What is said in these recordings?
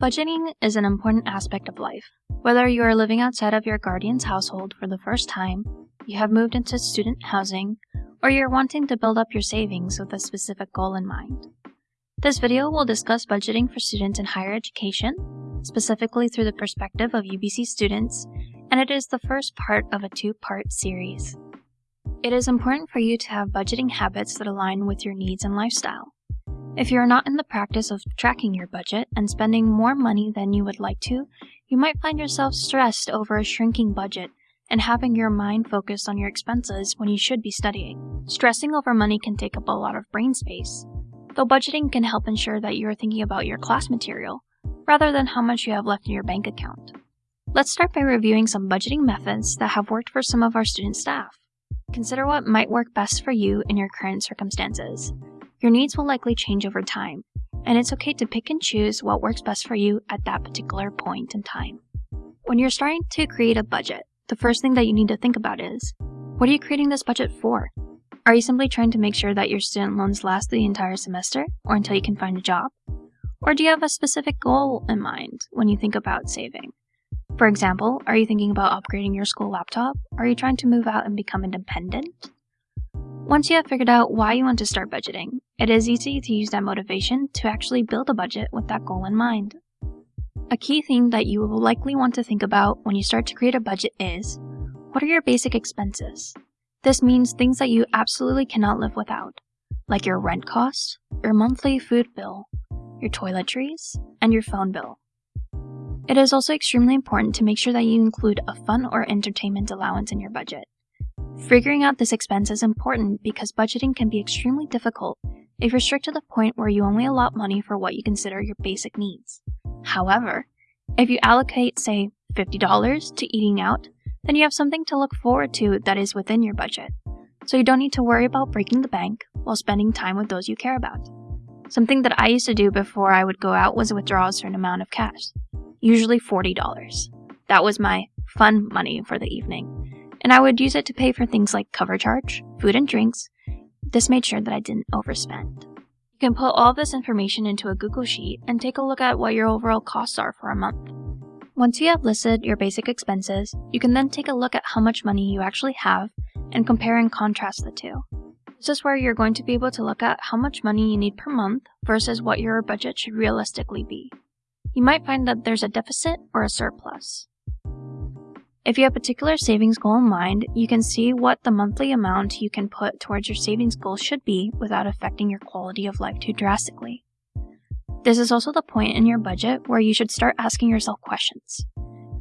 Budgeting is an important aspect of life. Whether you are living outside of your guardian's household for the first time, you have moved into student housing, or you're wanting to build up your savings with a specific goal in mind. This video will discuss budgeting for students in higher education, specifically through the perspective of UBC students, and it is the first part of a two-part series. It is important for you to have budgeting habits that align with your needs and lifestyle. If you are not in the practice of tracking your budget and spending more money than you would like to, you might find yourself stressed over a shrinking budget and having your mind focused on your expenses when you should be studying. Stressing over money can take up a lot of brain space, though budgeting can help ensure that you are thinking about your class material rather than how much you have left in your bank account. Let's start by reviewing some budgeting methods that have worked for some of our student staff. Consider what might work best for you in your current circumstances. Your needs will likely change over time, and it's okay to pick and choose what works best for you at that particular point in time. When you're starting to create a budget, the first thing that you need to think about is, what are you creating this budget for? Are you simply trying to make sure that your student loans last the entire semester or until you can find a job? Or do you have a specific goal in mind when you think about saving? For example, are you thinking about upgrading your school laptop? Are you trying to move out and become independent? Once you have figured out why you want to start budgeting, it is easy to use that motivation to actually build a budget with that goal in mind. A key thing that you will likely want to think about when you start to create a budget is, what are your basic expenses? This means things that you absolutely cannot live without, like your rent cost, your monthly food bill, your toiletries, and your phone bill. It is also extremely important to make sure that you include a fun or entertainment allowance in your budget. Figuring out this expense is important because budgeting can be extremely difficult if you're strict to the point where you only allot money for what you consider your basic needs. However, if you allocate, say, $50 to eating out, then you have something to look forward to that is within your budget. So you don't need to worry about breaking the bank while spending time with those you care about. Something that I used to do before I would go out was withdraw a certain amount of cash, usually $40. That was my fun money for the evening and I would use it to pay for things like cover charge, food and drinks. This made sure that I didn't overspend. You can put all this information into a Google Sheet and take a look at what your overall costs are for a month. Once you have listed your basic expenses, you can then take a look at how much money you actually have and compare and contrast the two. This is where you're going to be able to look at how much money you need per month versus what your budget should realistically be. You might find that there's a deficit or a surplus. If you have a particular savings goal in mind, you can see what the monthly amount you can put towards your savings goal should be without affecting your quality of life too drastically. This is also the point in your budget where you should start asking yourself questions.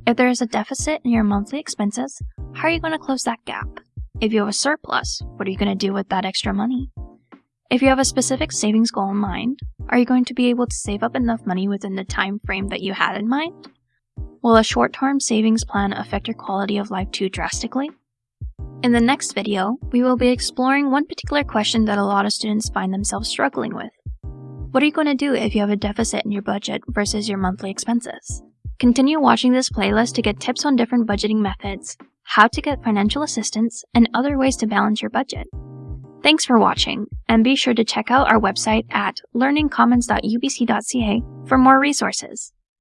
If there is a deficit in your monthly expenses, how are you going to close that gap? If you have a surplus, what are you going to do with that extra money? If you have a specific savings goal in mind, are you going to be able to save up enough money within the time frame that you had in mind? Will a short-term savings plan affect your quality of life too drastically? In the next video, we will be exploring one particular question that a lot of students find themselves struggling with. What are you going to do if you have a deficit in your budget versus your monthly expenses? Continue watching this playlist to get tips on different budgeting methods, how to get financial assistance, and other ways to balance your budget. Thanks for watching, and be sure to check out our website at learningcommons.ubc.ca for more resources.